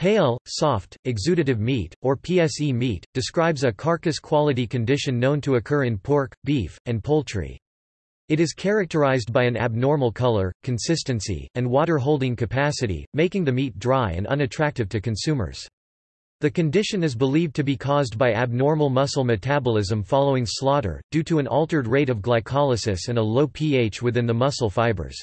Pale, soft, exudative meat, or PSE meat, describes a carcass quality condition known to occur in pork, beef, and poultry. It is characterized by an abnormal color, consistency, and water-holding capacity, making the meat dry and unattractive to consumers. The condition is believed to be caused by abnormal muscle metabolism following slaughter, due to an altered rate of glycolysis and a low pH within the muscle fibers.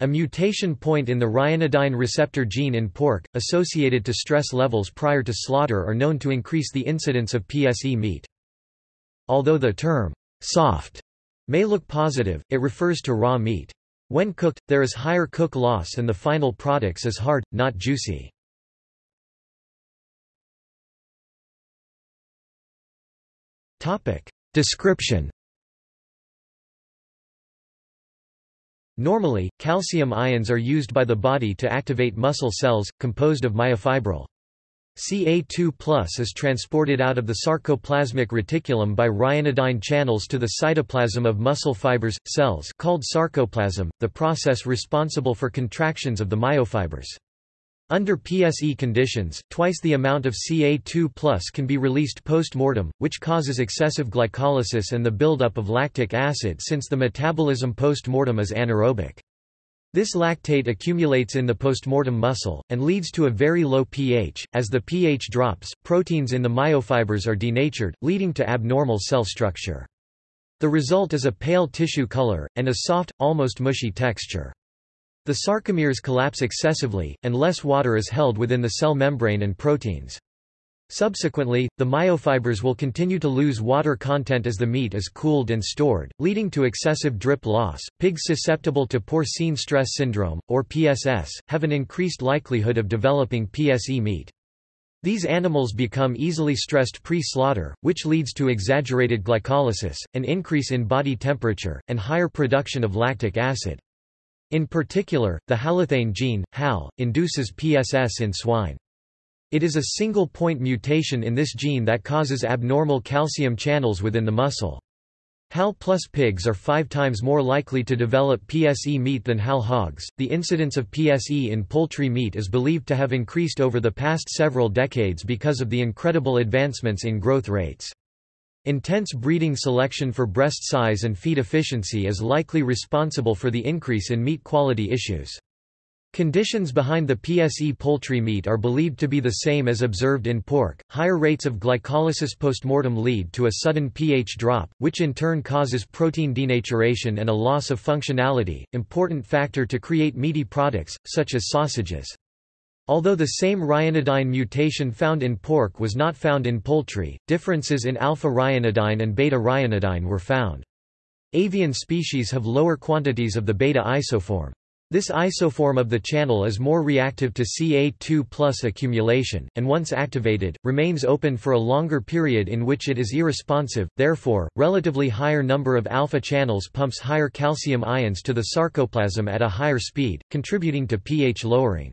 A mutation point in the ryanodine receptor gene in pork, associated to stress levels prior to slaughter are known to increase the incidence of PSE meat. Although the term, soft, may look positive, it refers to raw meat. When cooked, there is higher cook loss and the final products is hard, not juicy. Description Normally, calcium ions are used by the body to activate muscle cells, composed of myofibril. Ca2 is transported out of the sarcoplasmic reticulum by ryanodine channels to the cytoplasm of muscle fibers, cells called sarcoplasm, the process responsible for contractions of the myofibers. Under PSE conditions, twice the amount of Ca2 can be released post-mortem, which causes excessive glycolysis and the buildup of lactic acid since the metabolism post-mortem is anaerobic. This lactate accumulates in the postmortem muscle, and leads to a very low pH. As the pH drops, proteins in the myofibers are denatured, leading to abnormal cell structure. The result is a pale tissue color, and a soft, almost mushy texture. The sarcomeres collapse excessively, and less water is held within the cell membrane and proteins. Subsequently, the myofibers will continue to lose water content as the meat is cooled and stored, leading to excessive drip loss. Pigs susceptible to porcine stress syndrome, or PSS, have an increased likelihood of developing PSE meat. These animals become easily stressed pre-slaughter, which leads to exaggerated glycolysis, an increase in body temperature, and higher production of lactic acid. In particular, the halothane gene, HAL, induces PSS in swine. It is a single-point mutation in this gene that causes abnormal calcium channels within the muscle. HAL plus pigs are five times more likely to develop PSE meat than HAL hogs. The incidence of PSE in poultry meat is believed to have increased over the past several decades because of the incredible advancements in growth rates. Intense breeding selection for breast size and feed efficiency is likely responsible for the increase in meat quality issues. Conditions behind the PSE poultry meat are believed to be the same as observed in pork. Higher rates of glycolysis postmortem lead to a sudden pH drop, which in turn causes protein denaturation and a loss of functionality, important factor to create meaty products, such as sausages. Although the same ryanodine mutation found in pork was not found in poultry, differences in alpha-ryanodine and beta-ryanodine were found. Avian species have lower quantities of the beta isoform. This isoform of the channel is more reactive to Ca2 accumulation, and once activated, remains open for a longer period in which it is irresponsive, therefore, relatively higher number of alpha channels pumps higher calcium ions to the sarcoplasm at a higher speed, contributing to pH lowering.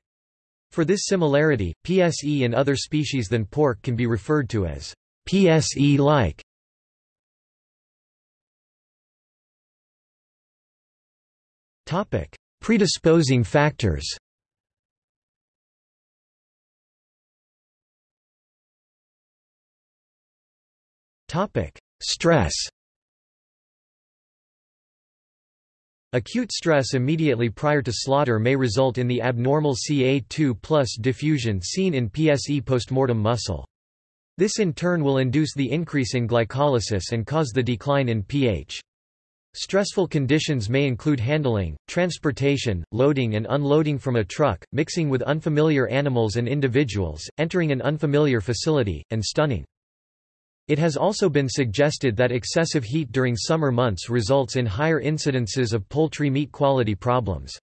For this similarity, PSE in other species than pork can be referred to as PSE-like. Topic: Predisposing factors. Topic: Stress. Acute stress immediately prior to slaughter may result in the abnormal Ca2 diffusion seen in PSE postmortem muscle. This in turn will induce the increase in glycolysis and cause the decline in pH. Stressful conditions may include handling, transportation, loading and unloading from a truck, mixing with unfamiliar animals and individuals, entering an unfamiliar facility, and stunning. It has also been suggested that excessive heat during summer months results in higher incidences of poultry meat quality problems.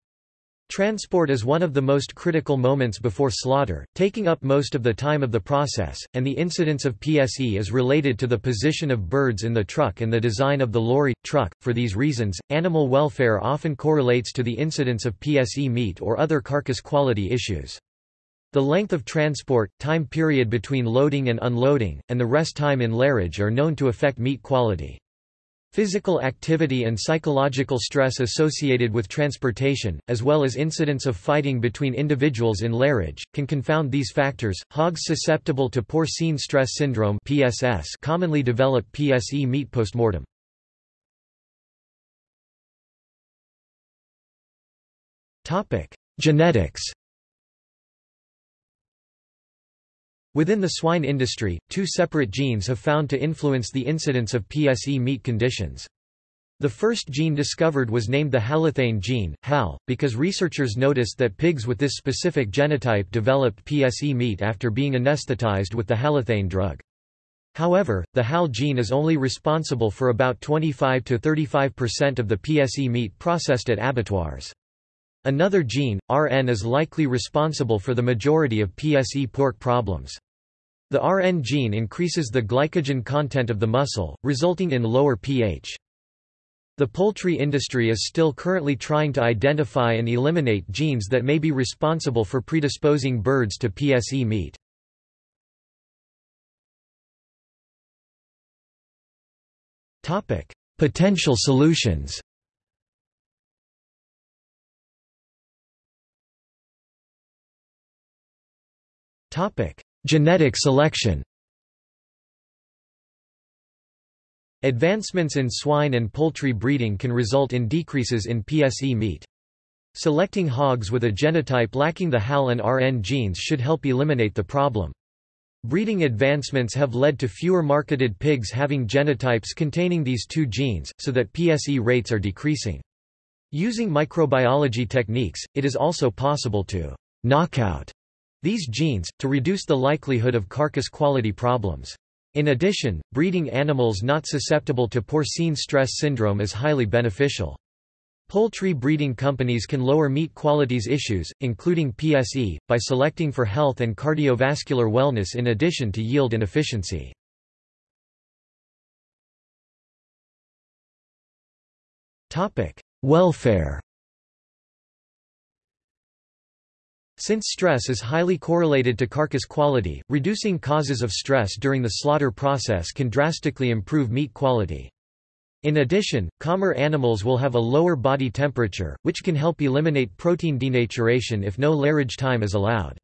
Transport is one of the most critical moments before slaughter, taking up most of the time of the process, and the incidence of PSE is related to the position of birds in the truck and the design of the lorry, truck. For these reasons, animal welfare often correlates to the incidence of PSE meat or other carcass quality issues. The length of transport, time period between loading and unloading, and the rest time in lairage are known to affect meat quality. Physical activity and psychological stress associated with transportation, as well as incidents of fighting between individuals in lairage, can confound these factors. Hogs susceptible to porcine stress syndrome (PSS) commonly develop PSE meat postmortem. Topic: Genetics. Within the swine industry, two separate genes have found to influence the incidence of PSE meat conditions. The first gene discovered was named the halothane gene, HAL, because researchers noticed that pigs with this specific genotype developed PSE meat after being anesthetized with the halothane drug. However, the HAL gene is only responsible for about 25 to 35% of the PSE meat processed at abattoirs. Another gene, RN is likely responsible for the majority of PSE pork problems. The RN gene increases the glycogen content of the muscle, resulting in lower pH. The poultry industry is still currently trying to identify and eliminate genes that may be responsible for predisposing birds to PSE meat. Potential solutions Topic: Genetic selection. Advancements in swine and poultry breeding can result in decreases in PSE meat. Selecting hogs with a genotype lacking the HAL and RN genes should help eliminate the problem. Breeding advancements have led to fewer marketed pigs having genotypes containing these two genes, so that PSE rates are decreasing. Using microbiology techniques, it is also possible to knockout these genes, to reduce the likelihood of carcass quality problems. In addition, breeding animals not susceptible to porcine stress syndrome is highly beneficial. Poultry breeding companies can lower meat qualities issues, including PSE, by selecting for health and cardiovascular wellness in addition to yield and efficiency. Welfare Since stress is highly correlated to carcass quality, reducing causes of stress during the slaughter process can drastically improve meat quality. In addition, calmer animals will have a lower body temperature, which can help eliminate protein denaturation if no lairage time is allowed.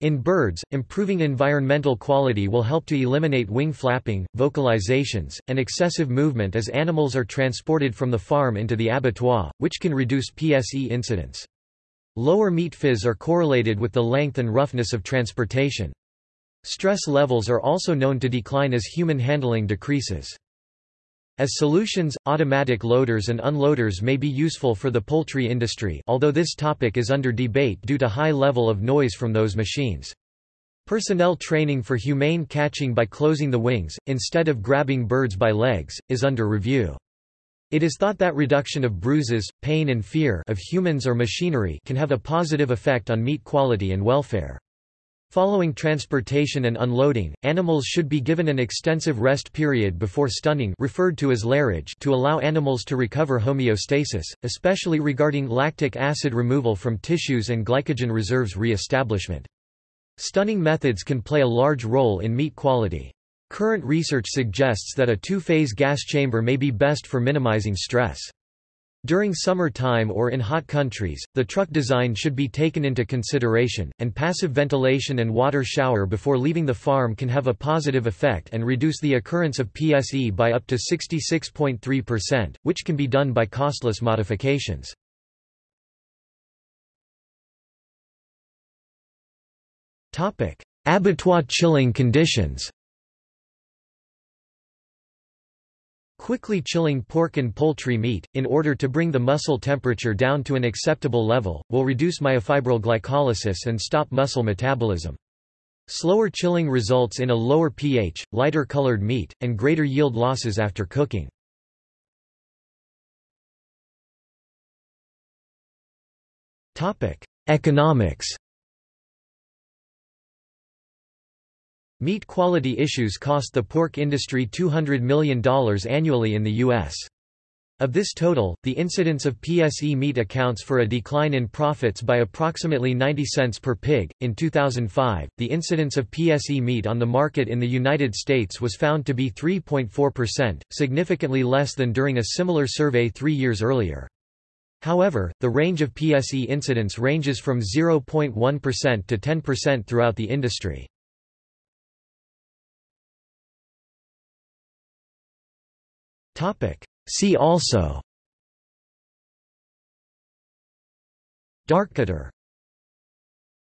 In birds, improving environmental quality will help to eliminate wing flapping, vocalizations, and excessive movement as animals are transported from the farm into the abattoir, which can reduce PSE incidence. Lower meat phys are correlated with the length and roughness of transportation. Stress levels are also known to decline as human handling decreases. As solutions, automatic loaders and unloaders may be useful for the poultry industry although this topic is under debate due to high level of noise from those machines. Personnel training for humane catching by closing the wings, instead of grabbing birds by legs, is under review. It is thought that reduction of bruises, pain and fear of humans or machinery can have a positive effect on meat quality and welfare. Following transportation and unloading, animals should be given an extensive rest period before stunning referred to as lairage to allow animals to recover homeostasis, especially regarding lactic acid removal from tissues and glycogen reserves re-establishment. Stunning methods can play a large role in meat quality. Current research suggests that a two-phase gas chamber may be best for minimizing stress. During summer time or in hot countries, the truck design should be taken into consideration, and passive ventilation and water shower before leaving the farm can have a positive effect and reduce the occurrence of PSE by up to 66.3%, which can be done by costless modifications. Abattoir chilling conditions Quickly chilling pork and poultry meat, in order to bring the muscle temperature down to an acceptable level, will reduce myofibril glycolysis and stop muscle metabolism. Slower chilling results in a lower pH, lighter colored meat, and greater yield losses after cooking. Economics Meat quality issues cost the pork industry $200 million annually in the U.S. Of this total, the incidence of PSE meat accounts for a decline in profits by approximately 90 cents per pig. In 2005, the incidence of PSE meat on the market in the United States was found to be 3.4%, significantly less than during a similar survey three years earlier. However, the range of PSE incidence ranges from 0.1% to 10% throughout the industry. See also. Darkcutter